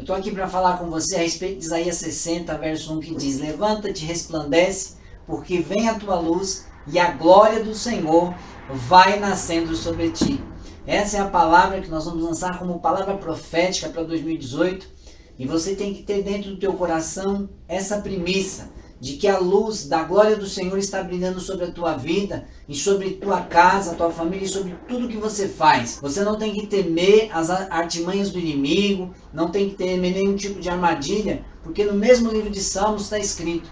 Eu estou aqui para falar com você a respeito de Isaías 60, verso 1, que diz: Levanta-te, resplandece, porque vem a tua luz e a glória do Senhor vai nascendo sobre ti. Essa é a palavra que nós vamos lançar como palavra profética para 2018. E você tem que ter dentro do teu coração essa premissa de que a luz da glória do Senhor está brilhando sobre a tua vida e sobre tua casa, tua família e sobre tudo que você faz. Você não tem que temer as artimanhas do inimigo, não tem que temer nenhum tipo de armadilha, porque no mesmo livro de Salmos está escrito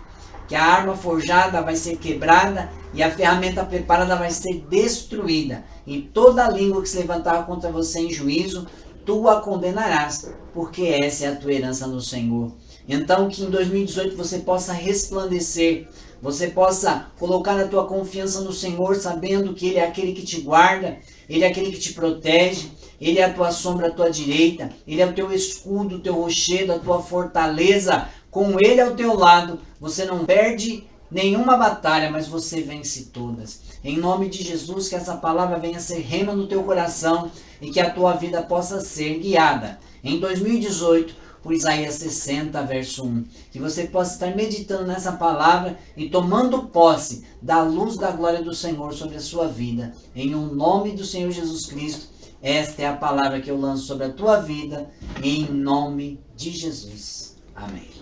que a arma forjada vai ser quebrada e a ferramenta preparada vai ser destruída. E toda língua que se levantar contra você em juízo, tu a condenarás, porque essa é a tua herança no Senhor. Então que em 2018 você possa resplandecer, você possa colocar a tua confiança no Senhor, sabendo que Ele é aquele que te guarda, Ele é aquele que te protege, Ele é a tua sombra à tua direita, Ele é o teu escudo, o teu rochedo, a tua fortaleza. Com Ele ao teu lado, você não perde nenhuma batalha, mas você vence todas. Em nome de Jesus, que essa palavra venha ser rema no teu coração e que a tua vida possa ser guiada. Em 2018, por Isaías 60, verso 1. Que você possa estar meditando nessa palavra e tomando posse da luz da glória do Senhor sobre a sua vida. Em um nome do Senhor Jesus Cristo, esta é a palavra que eu lanço sobre a tua vida, em nome de Jesus. Amém.